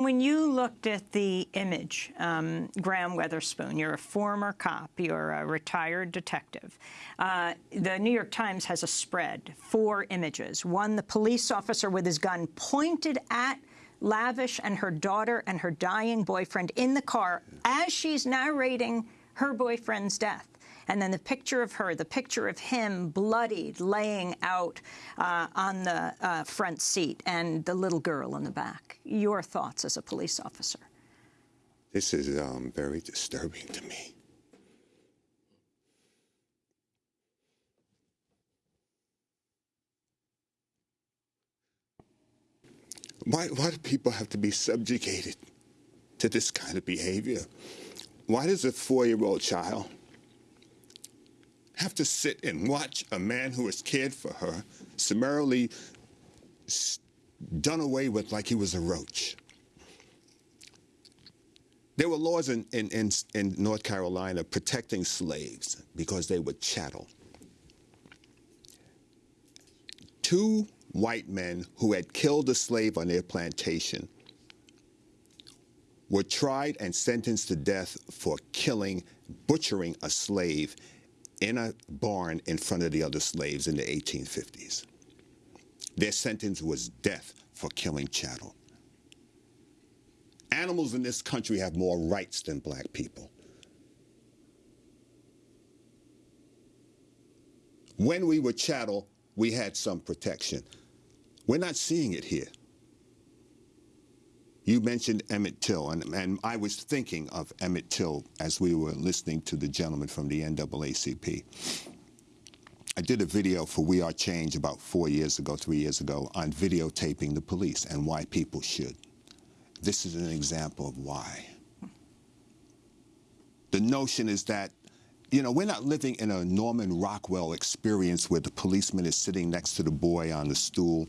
When you looked at the image, um, Graham Weatherspoon, you're a former cop, you're a retired detective. Uh, the New York Times has a spread, four images. One, the police officer with his gun pointed at Lavish and her daughter and her dying boyfriend in the car as she's narrating her boyfriend's death. And then the picture of her, the picture of him bloodied, laying out uh, on the uh, front seat, and the little girl in the back. Your thoughts as a police officer? This is um, very disturbing to me. Why, why do people have to be subjugated to this kind of behavior? Why does a four-year-old child have to sit and watch a man who has cared for her summarily done away with like he was a roach. There were laws in, in, in, in North Carolina protecting slaves because they were chattel. Two white men who had killed a slave on their plantation were tried and sentenced to death for killing, butchering a slave in a barn in front of the other slaves in the 1850s. Their sentence was death for killing chattel. Animals in this country have more rights than black people. When we were chattel, we had some protection. We're not seeing it here. You mentioned Emmett Till, and, and, I was thinking of Emmett Till as we were listening to the gentleman from the NAACP. I did a video for We Are Change about four years ago, three years ago, on videotaping the police and why people should. This is an example of why. The notion is that you know, we're not living in a Norman Rockwell experience where the policeman is sitting next to the boy on the stool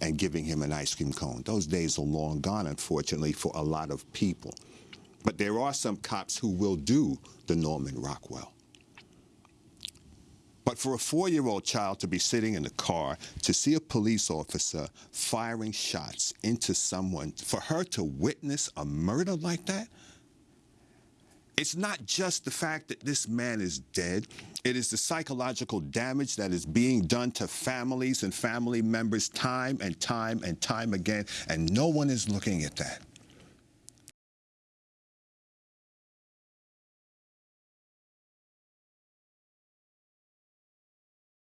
and giving him an ice cream cone. Those days are long gone, unfortunately, for a lot of people. But there are some cops who will do the Norman Rockwell. But for a four-year-old child to be sitting in the car, to see a police officer firing shots into someone, for her to witness a murder like that, it's not just the fact that this man is dead. It is the psychological damage that is being done to families and family members time and time and time again, and no one is looking at that.